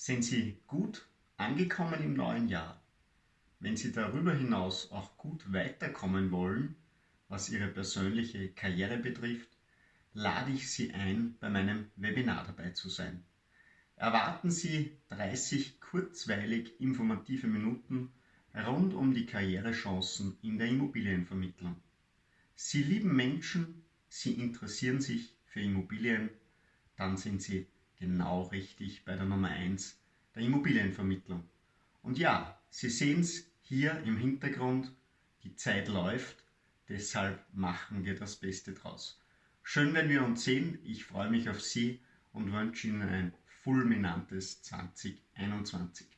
Sind Sie gut angekommen im neuen Jahr? Wenn Sie darüber hinaus auch gut weiterkommen wollen, was Ihre persönliche Karriere betrifft, lade ich Sie ein, bei meinem Webinar dabei zu sein. Erwarten Sie 30 kurzweilig informative Minuten rund um die Karrierechancen in der Immobilienvermittlung. Sie lieben Menschen, Sie interessieren sich für Immobilien, dann sind Sie genau richtig bei der Nummer 1 der Immobilienvermittlung. Und ja, Sie sehen es hier im Hintergrund, die Zeit läuft, deshalb machen wir das Beste draus. Schön, wenn wir uns sehen, ich freue mich auf Sie und wünsche Ihnen ein fulminantes 2021.